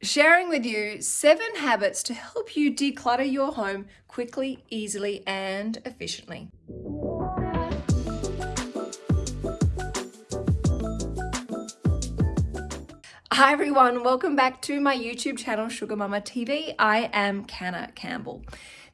sharing with you seven habits to help you declutter your home quickly, easily, and efficiently. Hi everyone, welcome back to my YouTube channel Sugar Mamma TV. I am Canna Campbell.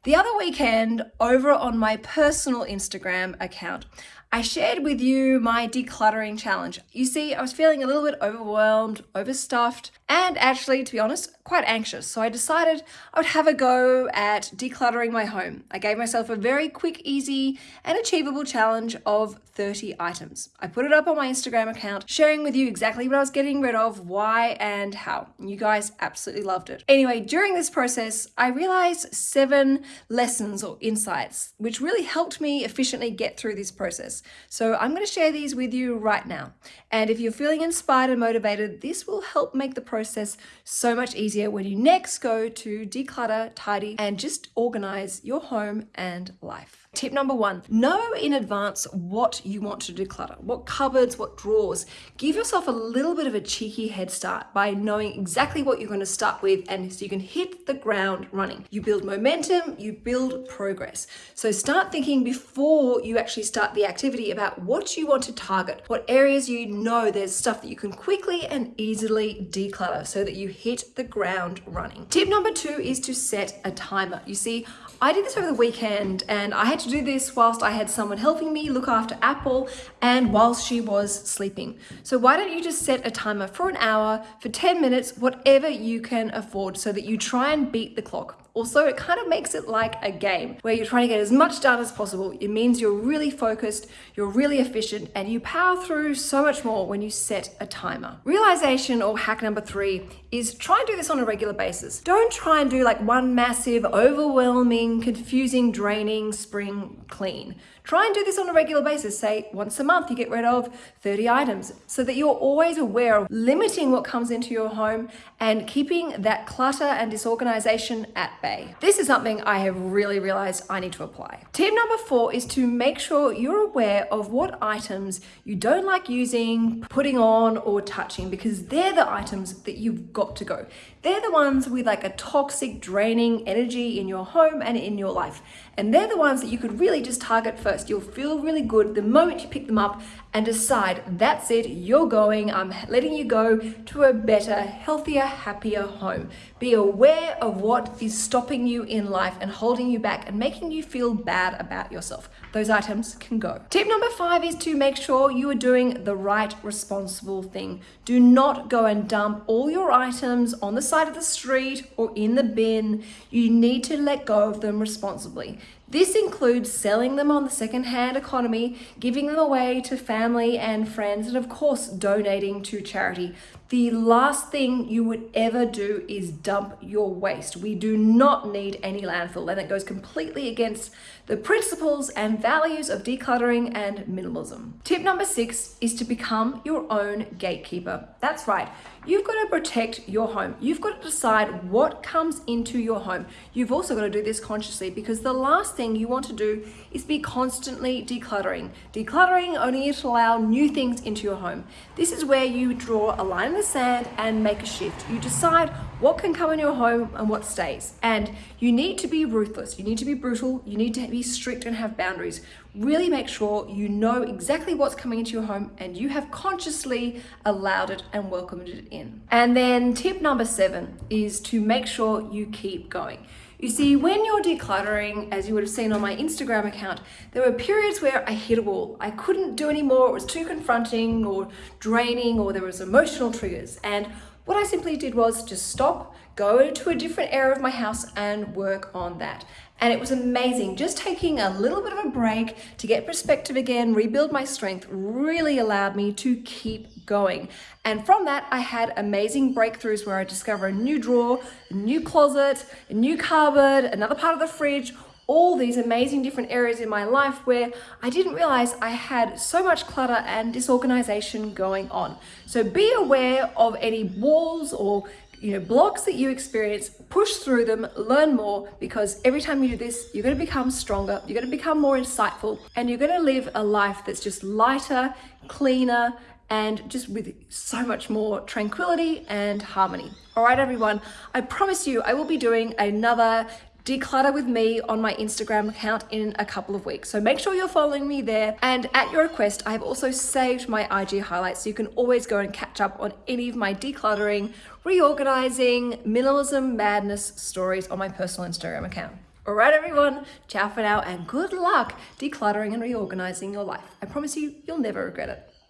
The other weekend over on my personal Instagram account, I shared with you my decluttering challenge. You see, I was feeling a little bit overwhelmed, overstuffed, and actually, to be honest, quite anxious. So I decided I would have a go at decluttering my home. I gave myself a very quick, easy, and achievable challenge of 30 items. I put it up on my Instagram account, sharing with you exactly what I was getting rid of, why, and how. You guys absolutely loved it. Anyway, during this process, I realized seven lessons or insights, which really helped me efficiently get through this process. So I'm going to share these with you right now. And if you're feeling inspired and motivated, this will help make the process so much easier when you next go to declutter, tidy, and just organize your home and life. Tip number one, know in advance what you want to declutter, what cupboards, what drawers. Give yourself a little bit of a cheeky head start by knowing exactly what you're going to start with and so you can hit the ground running. You build momentum, you build progress. So start thinking before you actually start the activity about what you want to target, what areas you know there's stuff that you can quickly and easily declutter so that you hit the ground running. Tip number two is to set a timer. You see, I did this over the weekend and I had do this whilst I had someone helping me look after Apple and whilst she was sleeping. So why don't you just set a timer for an hour, for 10 minutes, whatever you can afford so that you try and beat the clock. Also, it kind of makes it like a game where you're trying to get as much done as possible. It means you're really focused, you're really efficient, and you power through so much more when you set a timer. Realization or hack number three is try and do this on a regular basis. Don't try and do like one massive, overwhelming, confusing, draining spring clean. Try and do this on a regular basis. Say once a month you get rid of 30 items so that you're always aware of limiting what comes into your home and keeping that clutter and disorganization at bay. This is something I have really realized I need to apply. Tip number four is to make sure you're aware of what items you don't like using, putting on or touching because they're the items that you've got to go. They're the ones with like a toxic draining energy in your home and in your life. And they're the ones that you could really just target first. You'll feel really good the moment you pick them up and decide that's it, you're going, I'm letting you go to a better, healthier, happier home. Be aware of what is stopping you in life and holding you back and making you feel bad about yourself. Those items can go. Tip number five is to make sure you are doing the right responsible thing. Do not go and dump all your items on the side of the street or in the bin. You need to let go of them responsibly. This includes selling them on the second-hand economy, giving them away to family and friends, and of course, donating to charity. The last thing you would ever do is dump your waste. We do not need any landfill and it goes completely against the principles and values of decluttering and minimalism. Tip number six is to become your own gatekeeper. That's right. You've got to protect your home. You've got to decide what comes into your home. You've also got to do this consciously because the last thing you want to do is be constantly decluttering. Decluttering only to allow new things into your home. This is where you draw a line the sand and make a shift. You decide what can come in your home and what stays. And you need to be ruthless. You need to be brutal. You need to be strict and have boundaries. Really make sure you know exactly what's coming into your home and you have consciously allowed it and welcomed it in. And then tip number seven is to make sure you keep going. You see, when you're decluttering, as you would have seen on my Instagram account, there were periods where I hit a wall. I couldn't do anymore, it was too confronting or draining or there was emotional triggers. And what I simply did was just stop, go to a different area of my house and work on that. And it was amazing. Just taking a little bit of a break to get perspective again, rebuild my strength really allowed me to keep going. And from that, I had amazing breakthroughs where I discovered a new drawer, a new closet, a new cupboard, another part of the fridge, all these amazing different areas in my life where I didn't realize I had so much clutter and disorganization going on. So be aware of any walls or you know, blocks that you experience, push through them, learn more, because every time you do this, you're going to become stronger, you're going to become more insightful, and you're going to live a life that's just lighter, cleaner, and just with so much more tranquility and harmony. All right, everyone, I promise you I will be doing another declutter with me on my Instagram account in a couple of weeks. So make sure you're following me there. And at your request, I have also saved my IG highlights so you can always go and catch up on any of my decluttering, reorganizing, minimalism madness stories on my personal Instagram account. All right, everyone, ciao for now and good luck decluttering and reorganizing your life. I promise you, you'll never regret it.